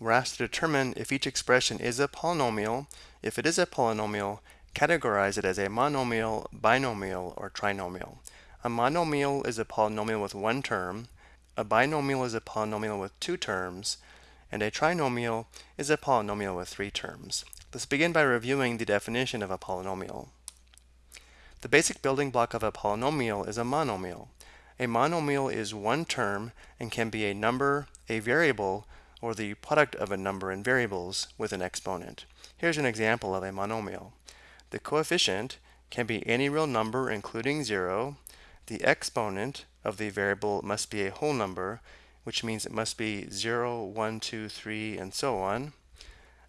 we're asked to determine if each expression is a polynomial. If it is a polynomial, categorize it as a monomial, binomial, or trinomial. A monomial is a polynomial with one term, a binomial is a polynomial with two terms, and a trinomial is a polynomial with three terms. Let's begin by reviewing the definition of a polynomial. The basic building block of a polynomial is a monomial. A monomial is one term and can be a number, a variable, or the product of a number and variables with an exponent. Here's an example of a monomial. The coefficient can be any real number including 0. The exponent of the variable must be a whole number, which means it must be 0, 1, 2, 3, and so on.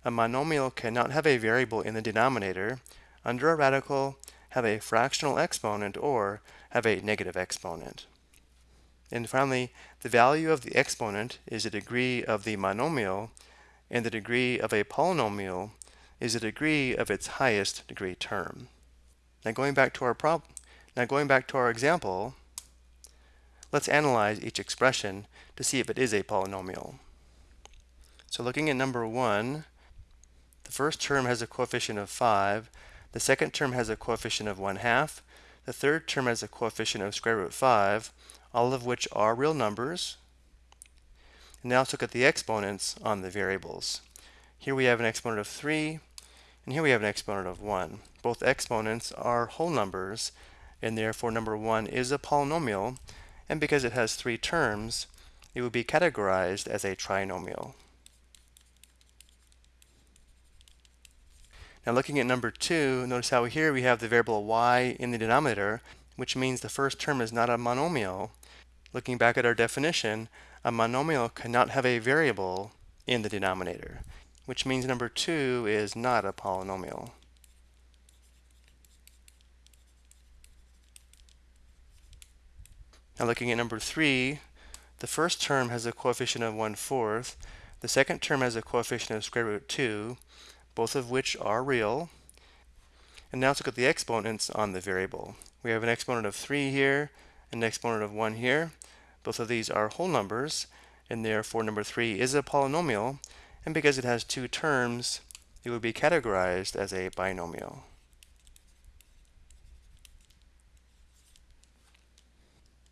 A monomial cannot have a variable in the denominator. Under a radical, have a fractional exponent or have a negative exponent. And finally, the value of the exponent is the degree of the monomial, and the degree of a polynomial is the degree of its highest degree term. Now going back to our problem, now going back to our example, let's analyze each expression to see if it is a polynomial. So looking at number one, the first term has a coefficient of 5, the second term has a coefficient of 1 half, the third term has a coefficient of square root 5, all of which are real numbers. And now let's look at the exponents on the variables. Here we have an exponent of 3, and here we have an exponent of 1. Both exponents are whole numbers, and therefore number 1 is a polynomial, and because it has three terms, it would be categorized as a trinomial. Now looking at number 2, notice how here we have the variable y in the denominator, which means the first term is not a monomial, Looking back at our definition, a monomial cannot have a variable in the denominator, which means number 2 is not a polynomial. Now looking at number 3, the first term has a coefficient of 1 fourth, the second term has a coefficient of square root 2, both of which are real. And now let's look at the exponents on the variable. We have an exponent of 3 here, an exponent of 1 here. Both of these are whole numbers, and therefore number 3 is a polynomial, and because it has two terms, it would be categorized as a binomial.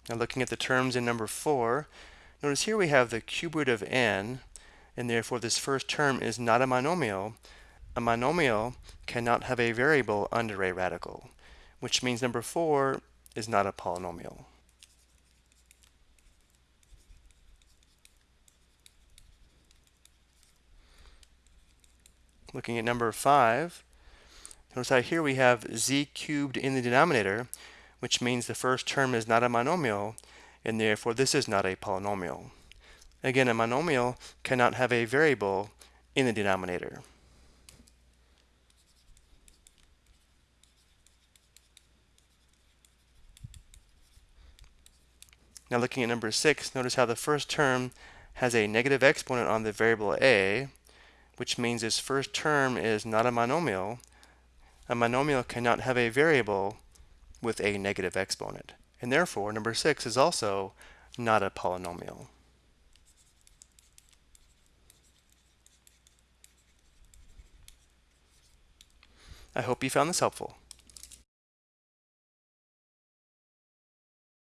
Now looking at the terms in number 4, notice here we have the cube root of n, and therefore this first term is not a monomial. A monomial cannot have a variable under a radical, which means number 4 is not a polynomial. Looking at number 5, notice how here we have z cubed in the denominator, which means the first term is not a monomial, and therefore this is not a polynomial. Again, a monomial cannot have a variable in the denominator. Now looking at number 6, notice how the first term has a negative exponent on the variable a, which means its first term is not a monomial. A monomial cannot have a variable with a negative exponent. And therefore, number 6 is also not a polynomial. I hope you found this helpful.